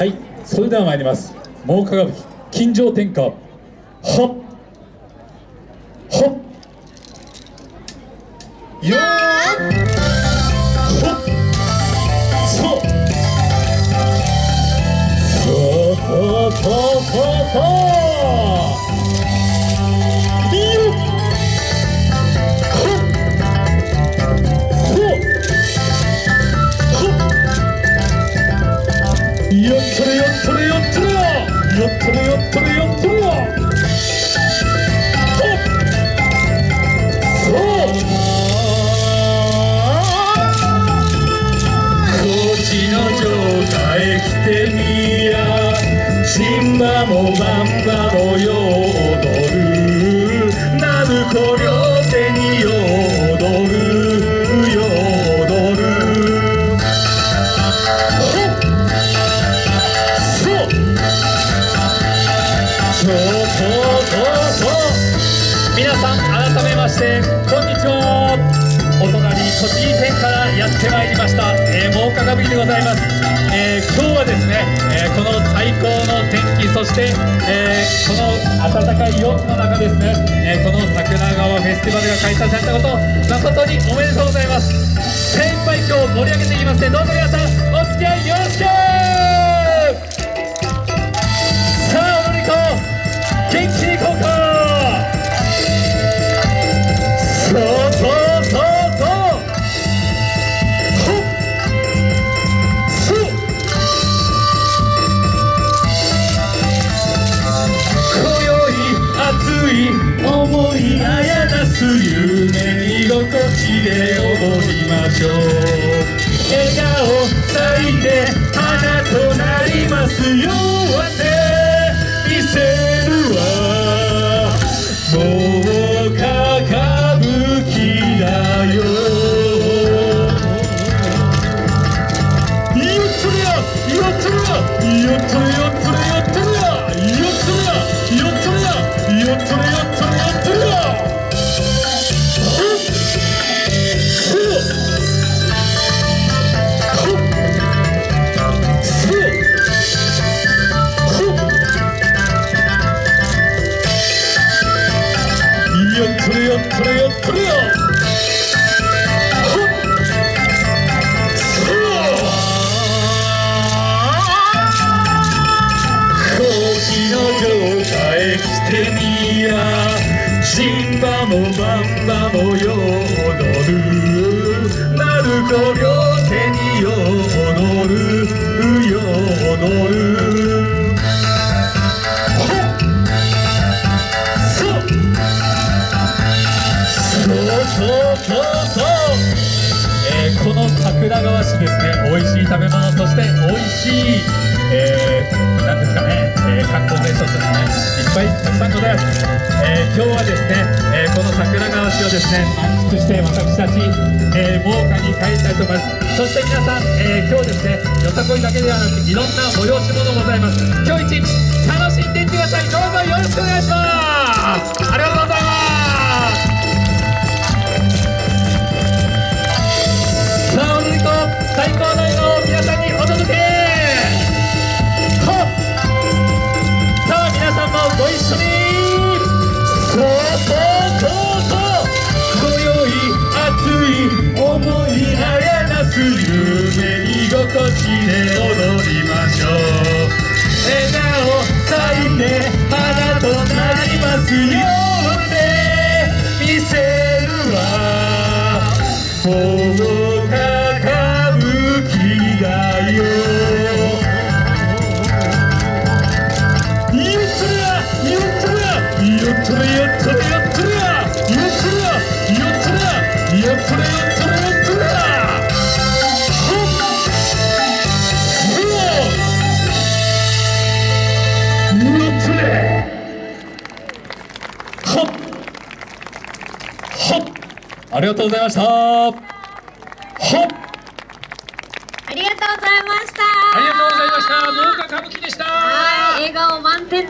はいそれでは参ります。猛歌舞伎金城天下。はっ。はっ。よーほっ。そう。そうそうそうそうそう。っよっとれよっとれよっとれよっとれよっとれよっとれよほっちの城下来てみやチンバもバンバもよう皆さん改めましてこんにちは。お隣栃木県からやってまいりました、えー、真岡歌舞伎でございます、えー今日はですね、えーこの最高の天気そして、えーこの暖かい陽気の中ですね、えーこの桜川フェスティバルが開催されたこと誠におめでとうございます。精一杯今日盛り上げていきますのでどうぞ皆さんお付き合いよろしく。しょう笑顔咲いて花となりますよ。って見せるわ。もうか歌舞伎だよ。よっとれやよっとれやよっとれよ。よっとれやよっとれやよっとれやよっとれよ。っとれよ。シンバもバンバもよ踊る。鳴子両手によ踊る。よ踊る。ですね美味しい食べ物そして美味しい、えー、なんですかね、えー観光名所とかねいっぱいたくさんございます、えー今日はですね、えーこの桜川市をですね満喫して私たち、えー、真岡に帰りたいと思います。そして皆さん、えー今日ですねよさこいだけではなくいろんな催し物ございます今日一日楽しんでいってください。どうぞよろしくお願いします。ありがとうございます。ありがとうございましたほっありがとうございました。ありがとうございました。農家歌舞伎でした。はい、笑顔満点。